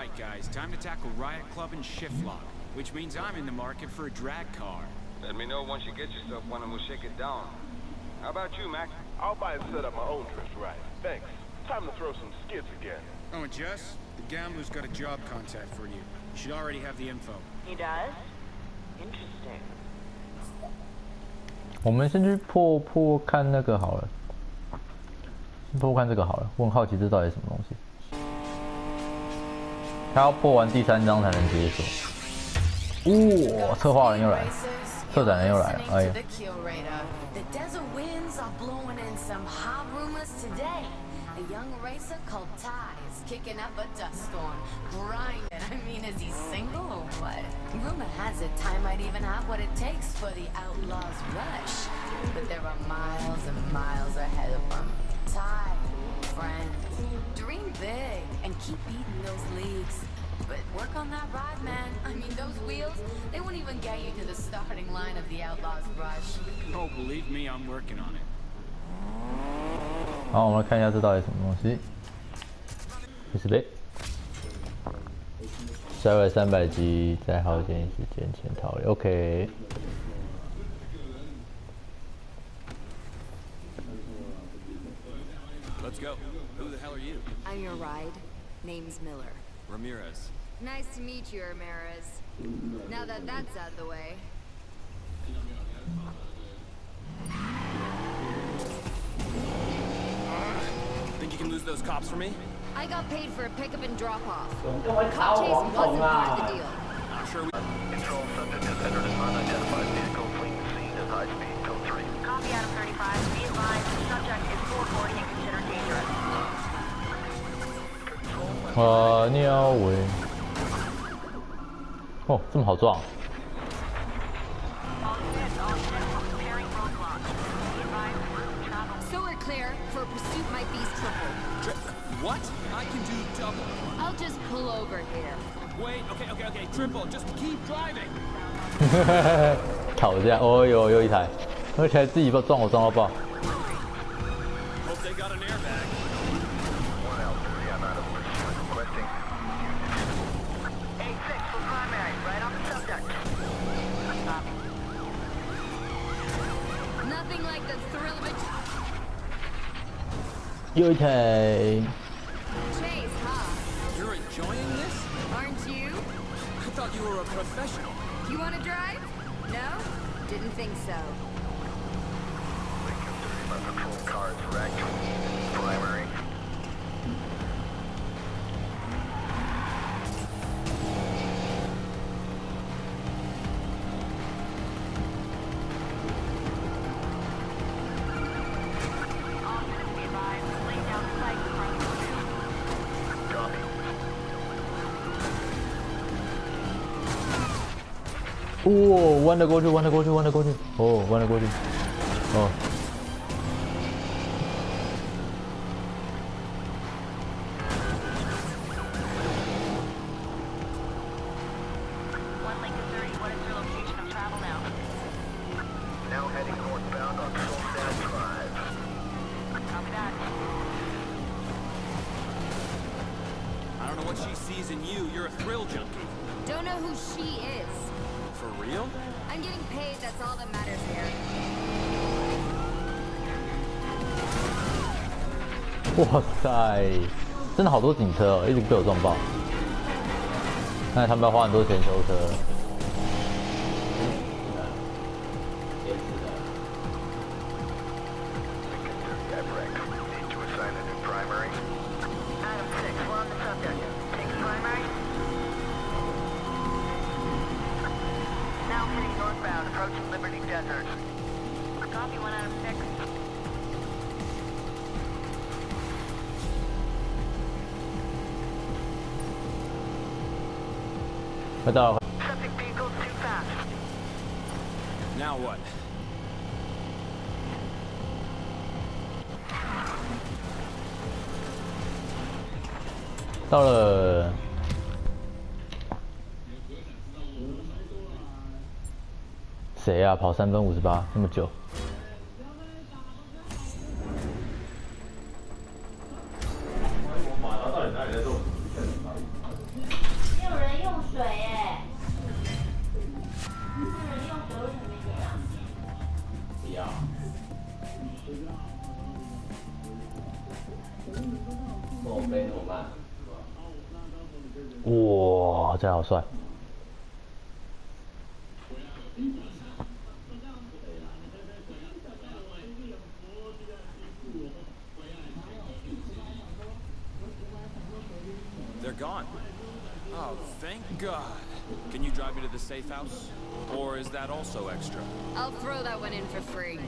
right, guys. Time to tackle Riot Club and Shift Lock, which means I'm in the market for a drag car. Let me know once you get yourself one and we'll shake it down. How about you, Mac? I'll buy and set up my own drift ride. Thanks. Time to throw some skids again. Oh, and Jess, the gambler's got a job contact for you. You should already have the info. He does? Interesting. 我们先去破破看那个好了，破看这个好了。我很好奇这到底是什么东西。 他要破完第三章才能解锁。哇、策划人又来了，策展人又来了，哎呀 friend, dream big and keep beating those leagues. But work on that ride, man. I mean, those wheels, they won't even get you to the starting line of the Outlaws Rush. Oh, believe me, I'm working on it. 好，我们来看一下这到底什么东西。开始呗。十二三百集，在好点时间前逃离。OK。 Let's go. Who the hell are you? I'm your ride. Name's Miller. Ramirez. Nice to meet you, Ramirez. Now that that's out of the way. Think you can lose those cops for me? I got paid for a pickup and drop off. Cop chase wasn't part of the deal. I'm sure we... Control subject has entered an unidentified vehicle fleeing the scene at high speed. Code 3. Copy Adam 35. Be advised, 啊，鸟尾。哦，这么好撞。So we're clear for pursuit my beast triple. Tri- what? I can do double. I'll just pull over here. Wait, okay, okay, okay. Triple, just keep driving. 吵架，哦呦，又一台，而且还自己把撞我撞到爆。Your Chase, huh? You're enjoying this? Aren't you? I thought you were a professional. You want to drive? No? Didn't think so. Patrol cars primary Ooh, wanna go to, wanna go to, wanna go to. Oh, wanna go to. Oh, 哇塞，真的好多警车哦，一直被我撞爆。看来他们要花很多钱修车。快到了。Now what? 到了。谁呀、啊？跑三分五十八，那么久。哇，这好帅！ They're gone. Oh, thank God. Can you drive me to the safe house? Or is that also extra? I'll throw that one in for free.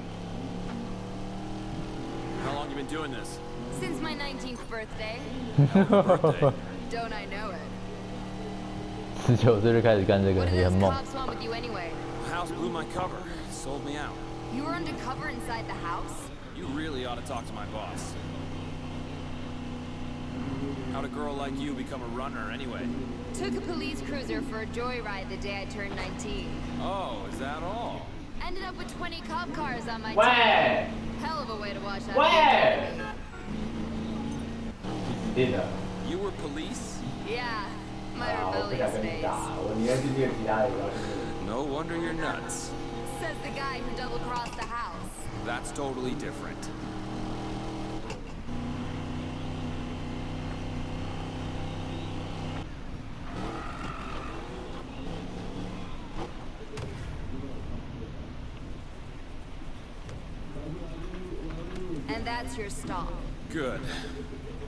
How long you been doing this? Since my 19th birthday. Birthday. Don't I know it? 十九岁就开始干这个 What 也 do 很 those 猛。 cops want with you anyway? House blew my cover. Sold me out. You were undercover inside the house? You really ought to talk to my boss. How'd a girl like you become a runner anyway? Took a police cruiser for a joyride the day I turned 19. Oh, is that all? Ended up with 20 cop cars on my喂 tail. Hell of a way to wash out. Where? della. You were police? Yeah, my rebellious phase. No wonder you're nuts. Says the guy who double-crossed the house. That's totally different. And that's your stop. Good.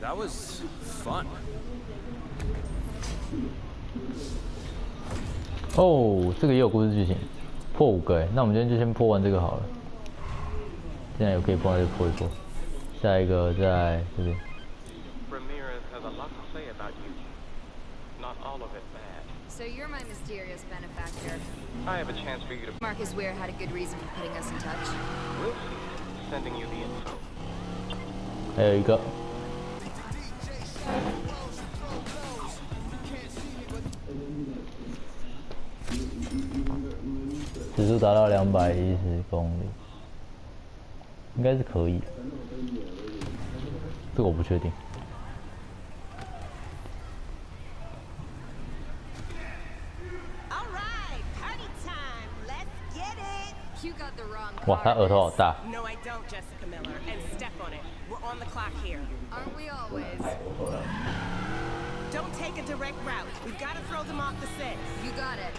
That was fun. 哦，这个也有故事剧情，破五个哎，那我们今天就先破完这个好了。现在有可以破那就破一破，下一个在这边。 Ramirez has a lot to say about you. Not all of it bad. So you're my mysterious benefactor. I have a chance for you to Marcus Weir had a good reason for putting us in touch. We'll see. Sending you the info. 还有一个， 指数达到两百一十公里，应该是可以。这个我不确定。 와, I don't, Jessica Miller. And step on it. We're on the clock here. Aren't we always? Don't take a direct route. We've got to throw them off the. You got it.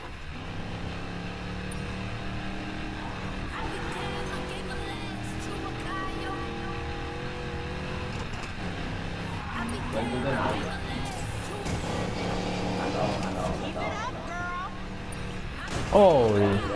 Oh.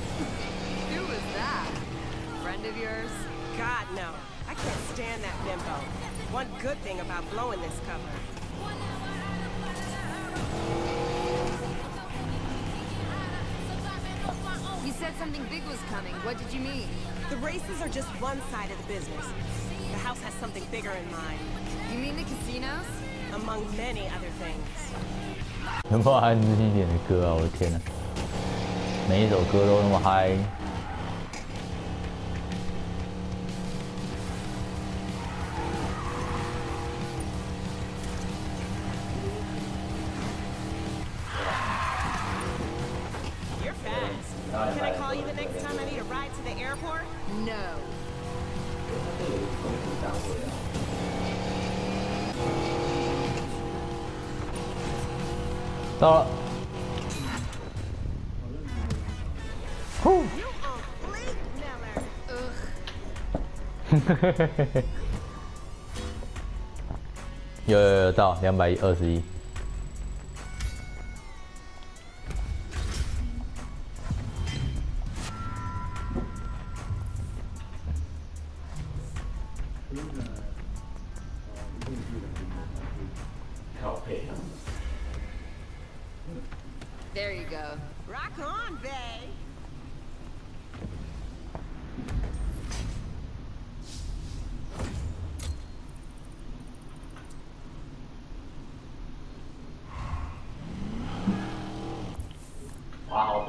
Friend of yours? God, no. I can't stand that bimbo. One good thing about blowing this cover. You said something big was coming. What did you mean? The races are just one side of the business. The house has something bigger in mind, You mean the casinos? among many other things. 能不能安静一点的歌啊！我的天呐，每一首歌都那么嗨。 no. 到了。呼。有有有到两百一二十一。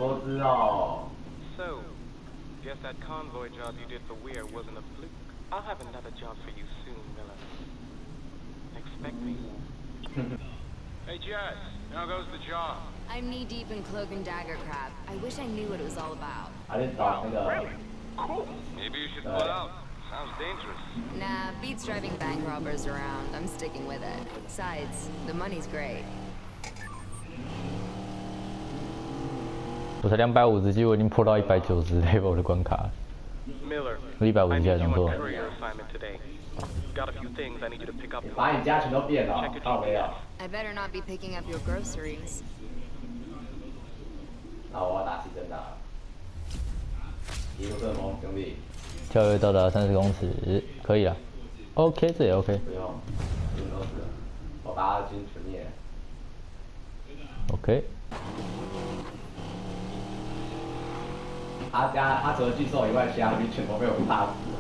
多只哦。 So, guess that convoy job you did for Weir wasn't a fluke. I'll have another job for you soon, Miller. Expect me. Hey, Jess, how goes the job? I'm knee deep in cloak and dagger crap. I wish I knew what it was all about. 还是找那个 Cool. Maybe you should pull out. Sounds dangerous. Nah, beats driving bank robbers around. I'm sticking with it. Besides, the money's great. 我才两百五十级，我已经破到一百九十 level 的关卡了。一百五十级还能做？把你家全都变了，I better not be picking up your groceries. 那我要打气真的。一，兄弟。跳跃到达三十公尺，可以了。OK，这也 OK。不用，我把金全灭。OK。他家他除了巨兽以外，其他兵全都被我打死了。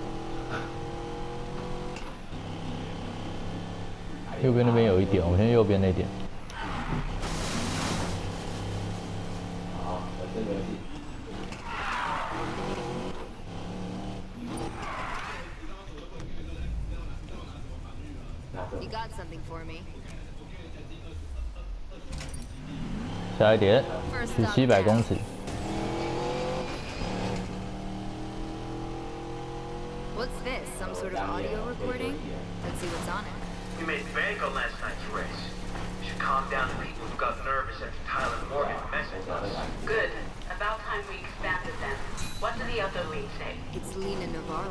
右边那边有一点，我先右边那点。好，got something for me. 下一点是七百公尺。What's this? Some sort of audio recording? Let's see what's on it. We made bank on last night's race. You should calm down the people who got nervous after Tyler and Morgan messaged us. Good. About time we expanded then. What do the other leads say? It's Lena Navarro.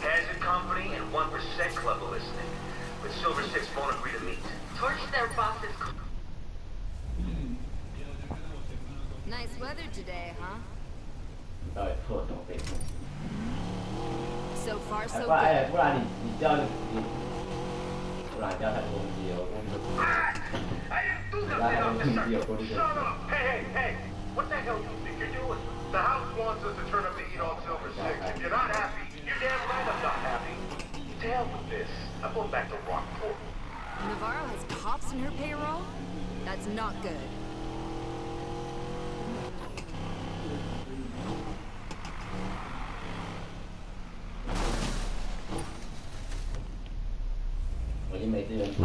Hazard Company and 1% Club are listening. But Silver Six won't agree to meet. Torch their bosses. Nice weather today, huh? 你到底错什么背后？ So far, 哎 so 不然哎， good. 不然你你叫你，不然你叫太多攻击了，我攻击就。 I didn't do That nothing, was officer! easy, according to- Shut up! Hey, hey, hey! What the hell do you think you're doing? The house wants us to turn up the heat on Silver Six. If you're not happy, you're damn right I'm not happy. To hell with this. I'm going back to Rockport. Navarro has cops in her payroll? That's not good.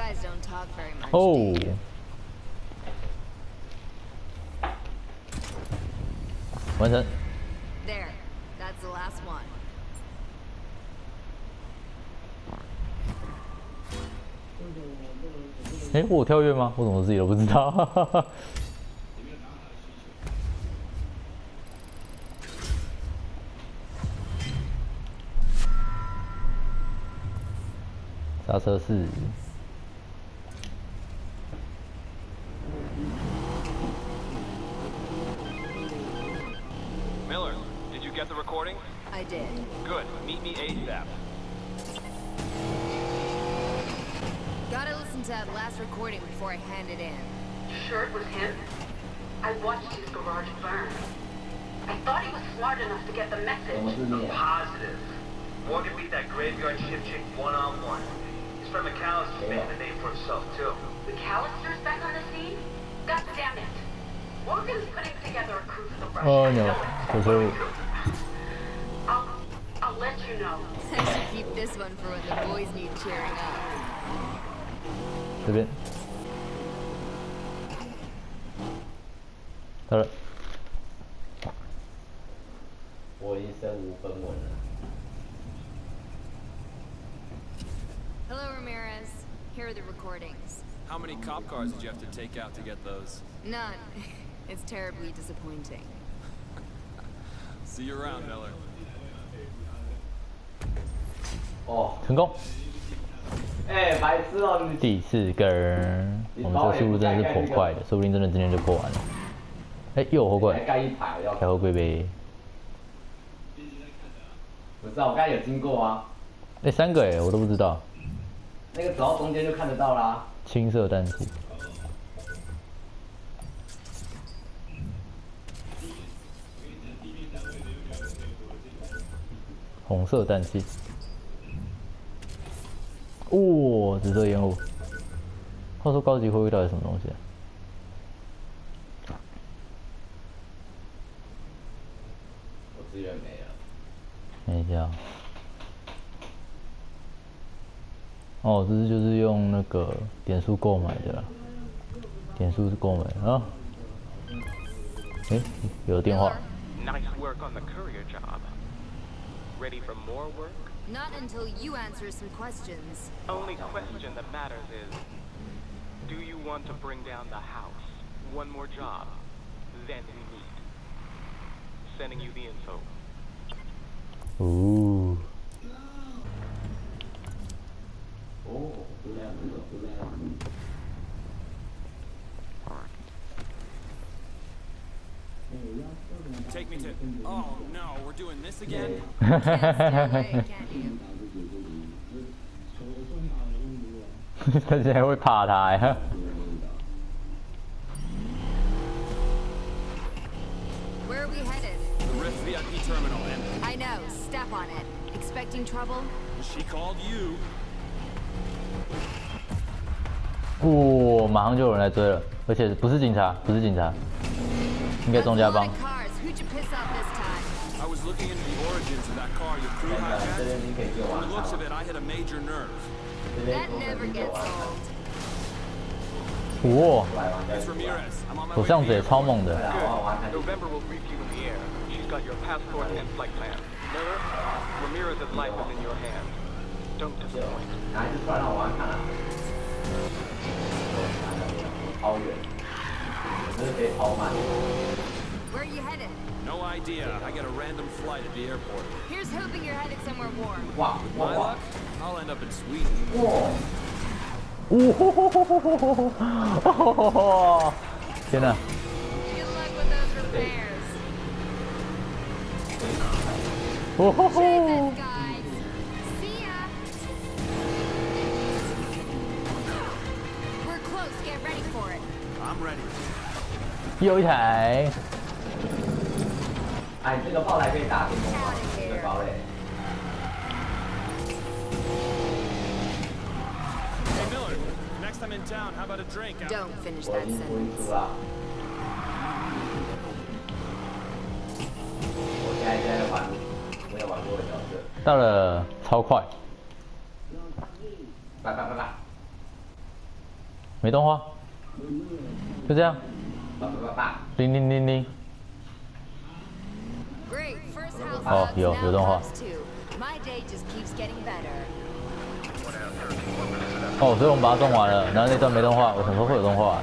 guys don't talk very much. 哦完成。There. That's the last one. 哎，我有跳跃吗？我怎么自己都不知道？刹车是 handed in. You sure it was him? I watched his garage burn. I thought he was smart enough to get the message. I'm positive. Morgan beat that graveyard shift chick one-on-one. -on -one. His friend McAlister's yeah. making a name for himself, too. McAlister's back on the scene? God damn it. Morgan's putting together a crew for the rush. Oh, no. Because I'll, I'll let you know. I should keep this one for when the boys need cheering up. Très bien. 到了，我已经身无分文了。Hello, Ramirez. Here are the recordings. How many cop cars did you have to take out to get those? None. It's terribly disappointing. See you around, Miller. 哦，成功。哎、白痴哦、第四根，我们这个速度真的是颇快的，说不定真的今天就破完了。哎，又有货柜还，盖一排要开货柜呗。不知道，我刚才有经过啊，哎，三个哎，我都不知道。那个走到中间就看得到啦。青色氮气。红色氮气。哇、紫色烟雾。话说高级会遇到底什么东西啊？资源没了。等一下。哦，这是就是用那个点数购买的啦，点数是购买的啊。诶，有电话。Nice work on the courier job. Ready for more work? Not until you answer some questions. Only question that matters is, do you want to bring down the house? One more job. Then we meet. Sending you the info. 哦，哦，不亮不亮不亮。 Take me to. Oh no, we're doing this again? Can't stay away, can you? 他现在会怕他呀。 Where are we headed? The Rift VIP terminal, and I know. Step on it. Expecting trouble? she called you. 哇、马上就有人来追了，而且不是警察，不是警察，应该 a 家帮 of。cars. Who'd you piss off this time? I was looking into the origins of that car your crew 这 hijacked. 边你可以给我 From 玩 the looks of it, I hit a major nerve. 这边 That 说 never 你给 gets 我玩 old. 哇、来玩 It's Ramirez. I'm on my 手 way 相 to 子 the 也超.猛的。Good. November will brief you in the air. She's got your passport and flight plan. Miller, Ramirez's life is in your hands. Don't disappoint. 拿一只出来让我玩看啊。超远，真的可以超慢。 Where are you headed? No idea. I got a random flight at the airport. Here's hoping you're headed somewhere warm. 哇 My 哇哇 luck? I'll end up in Sweden. 哇！哇！天哪！ Oh, ho, ho. Vô thể Ai, cái đó bao lại cái đá thì không có Cái bao này Next time in town, how about a drink? Don't finish that sentence. Okay, I 到了，超快，拜拜拜拜没动画，就这样，拜拜拜拜。铃铃铃铃，Great. First house Oh, bugs, yo, now yo, don't cops too. My day just keeps getting better. 哦，所以我们把它动完了，然后那段没动画，我什么时候会有动画、啊？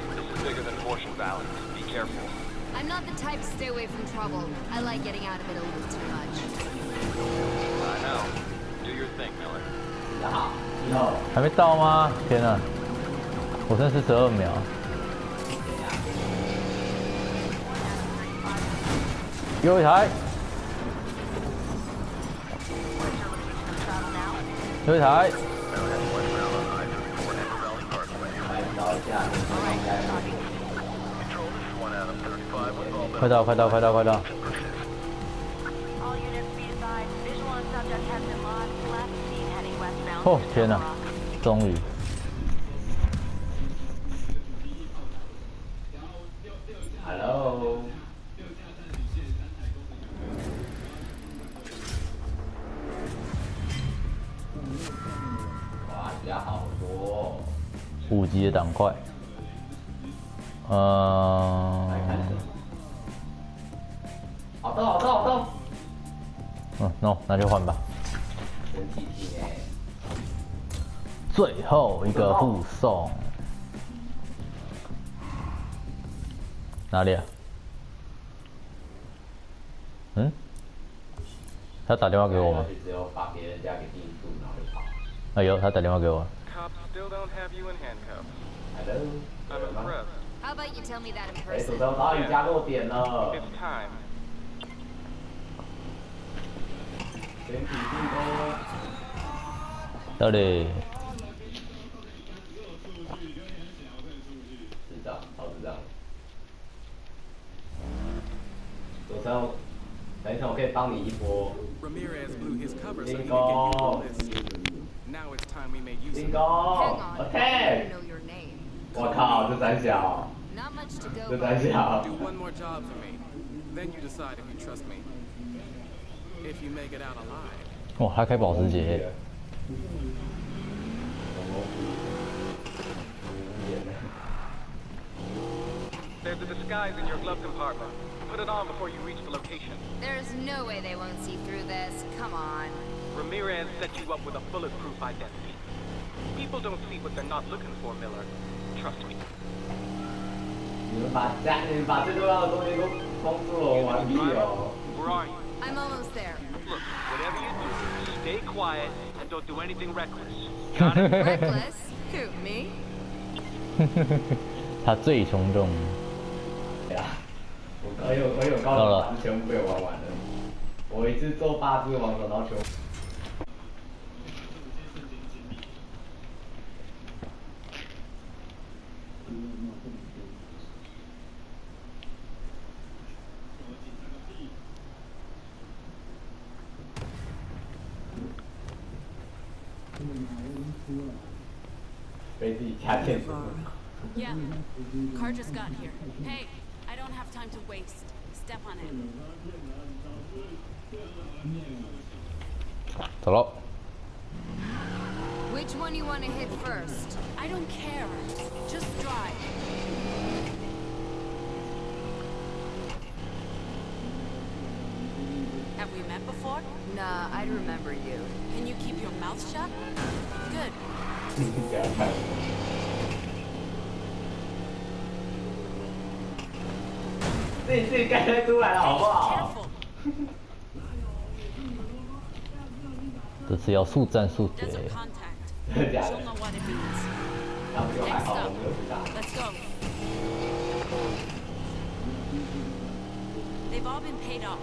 bigger than Fortune Valley's. Be careful. I'm not the type to stay away from trouble. I like getting out of it a little too much. I know. Do your thing, Miller. No. No. 还没到吗？天啊！我剩四十二秒。又一台，又一台。快到快到快到快到。哦天哪终于五级的档块，呃，好的好的好的！嗯，no，那就换吧。真体贴。最后一个护送，哪里啊？嗯？他打电话给我吗？啊有他打电话给我。still don't have you in handcuffs. Hello? I'm impressed. How about you tell me that in person? Yeah. It's time. Sorry. Oh, Ramirez blew his cover so he could get you on this Now it's time we made use of Bingo. Hang on, I Attack. don't know your name. 我靠，这胆小， Not much to 这 go 胆 by. 小 Do。one more job for me. Then you decide if you trust me. If you make it out alive. 哇，他开保时捷，无言了 There's a disguise in your glove compartment. Put it on before you reach the location. There's no way they won't see through this. Come on. Ramirez set you up with a bulletproof identity. People don't see what they're not looking for, Miller. Trust me. 你们把家，你们把最重要的东西都封住了，完毕哦。 Where are you? I'm almost there. Look, whatever you do, stay quiet and don't do anything reckless. Got it? Reckless? Who, me? 他最从众。对啊，我我有我有高手把全部被我玩完了。我一次做八只王手，然后全 Car just got here. Hey, I don't have time to waste. Step on it. 走喽。Which one you want to hit first? I don't care. Just drive. Have we met before? Nah, I'd remember you. Can you keep your mouth shut? Good. 自己自己出来了，好不好？这次要速战速决。的假的 She'll？know what it means. 那不就还 Next 好，我 up. 没有不大。Let's go. They've all been paid off.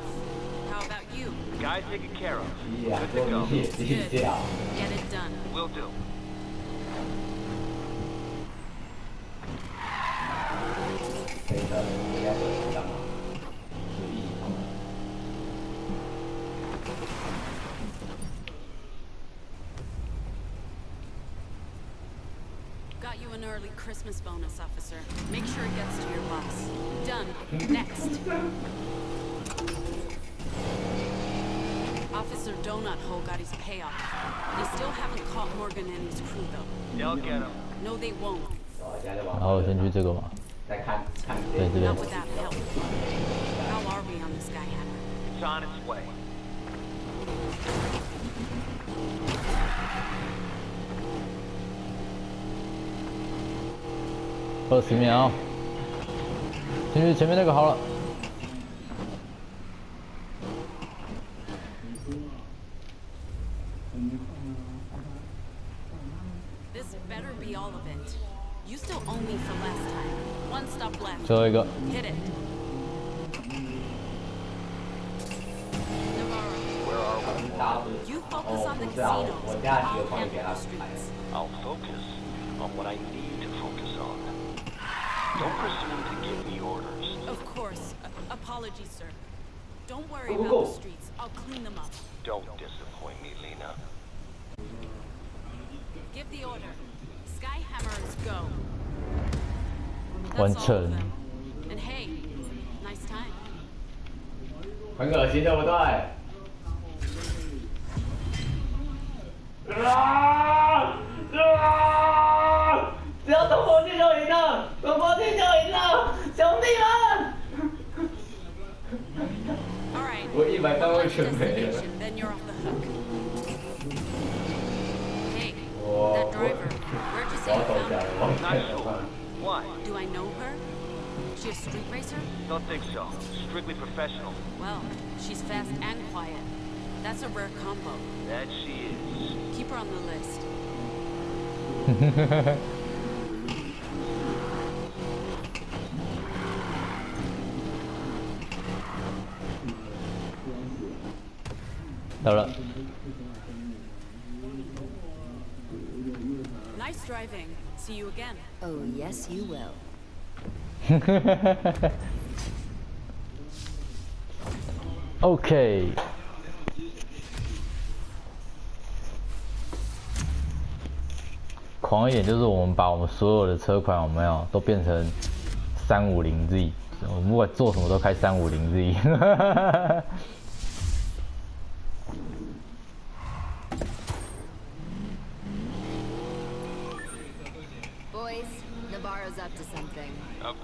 How about you? Guys taken care of. 咦呀，Good 终 to go. 于也低调。Get it done. Will do. 等一 early Christmas bonus, officer. Make sure it gets to your boss. Done. Next. Officer Donut Hole got his payoff. They still haven't caught Morgan and his crew, though. They'll get him. No, they won't. 然后现在在往然后先去这个嘛，再看看对这边 Not。without help. How are we on this guy, Hammer? It's on its way. 二十秒，其实前面那个好了。最后一个。哦，这样，我加血，我加血。Don't presume to give me orders. Of course. A apologies, sir. Don't worry about the streets. I'll clean them up. Don't disappoint me, Lena. Give the order. Skyhammers go. That's One turn. And hey, nice time. Destination, then you're off the hook. Hey, that driver. Where'd you say you found her? Not sure. Why? Do I know her? She a street racer? Don't think so. Strictly professional. Well, she's fast and quiet. That's a rare combo. That she is. Keep her on the list. 到了，Nice driving. See you again. Oh, yes, you will. OK。狂一点就是我们把我们所有的车款我们要都变成三五零 Z，我们不管做什么都开三五零 Z。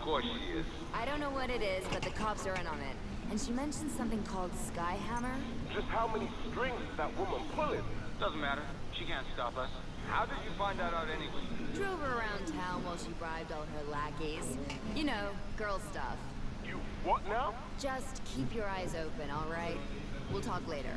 Course she is. I don't know what it is, but the cops are in on it. And she mentioned something called Skyhammer. Just how many strings is that woman pulling? Doesn't matter. She can't stop us. How did you find that out anyway? Drove her around town while she bribed all her lackeys. You know, girl stuff. You what now? Just keep your eyes open, alright? We'll talk later.